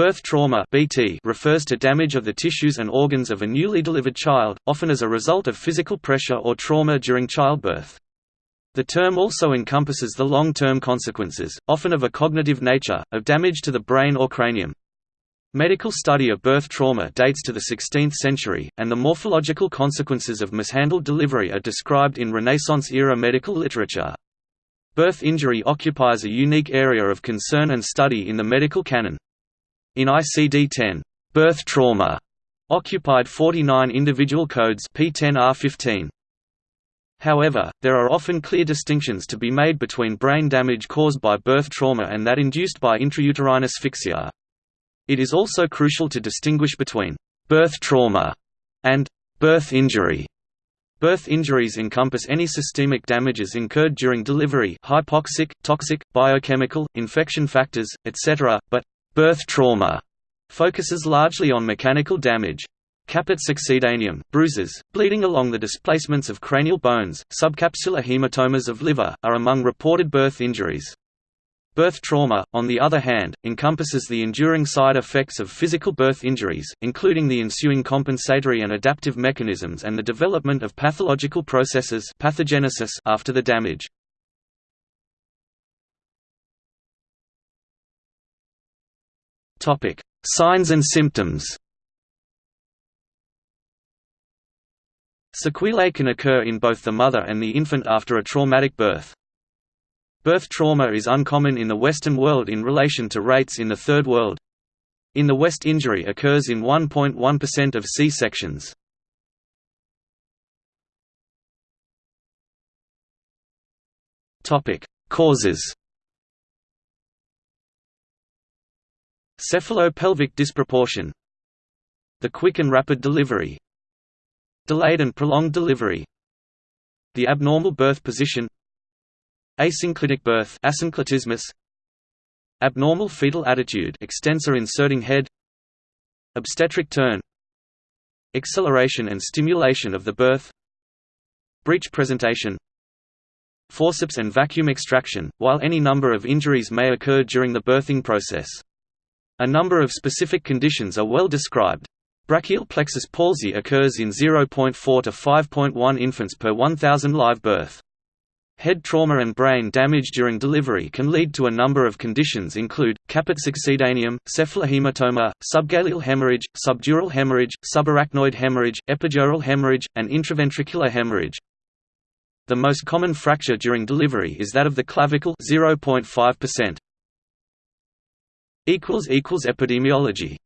Birth trauma (BT) refers to damage of the tissues and organs of a newly delivered child, often as a result of physical pressure or trauma during childbirth. The term also encompasses the long-term consequences, often of a cognitive nature, of damage to the brain or cranium. Medical study of birth trauma dates to the 16th century, and the morphological consequences of mishandled delivery are described in Renaissance-era medical literature. Birth injury occupies a unique area of concern and study in the medical canon. In ICD-10, birth trauma occupied 49 individual codes P10R15. However, there are often clear distinctions to be made between brain damage caused by birth trauma and that induced by intrauterine asphyxia. It is also crucial to distinguish between birth trauma and birth injury. Birth injuries encompass any systemic damages incurred during delivery hypoxic, toxic, biochemical, infection factors, etc., but Birth trauma focuses largely on mechanical damage. Caput succedaneum, bruises, bleeding along the displacements of cranial bones, subcapsular hematomas of liver, are among reported birth injuries. Birth trauma, on the other hand, encompasses the enduring side effects of physical birth injuries, including the ensuing compensatory and adaptive mechanisms and the development of pathological processes pathogenesis after the damage. Topic: Signs and symptoms. Sequelae can occur in both the mother and the infant after a traumatic birth. Birth trauma is uncommon in the Western world in relation to rates in the Third World. In the West injury occurs in 1.1% of C-sections. Causes Cephalopelvic disproportion. The quick and rapid delivery. Delayed and prolonged delivery. The abnormal birth position. Asynclitic birth asynclitismus. Abnormal fetal attitude extensor inserting head. Obstetric turn. Acceleration and stimulation of the birth. Breech presentation. Forceps and vacuum extraction, while any number of injuries may occur during the birthing process. A number of specific conditions are well described. Brachial plexus palsy occurs in 0.4 to 5.1 infants per 1,000 live birth. Head trauma and brain damage during delivery can lead to a number of conditions include, caput succedaneum, cephalohematoma, subgaleal hemorrhage, subdural hemorrhage, subarachnoid hemorrhage, epidural hemorrhage, and intraventricular hemorrhage. The most common fracture during delivery is that of the clavicle 0.5%. Epidemiology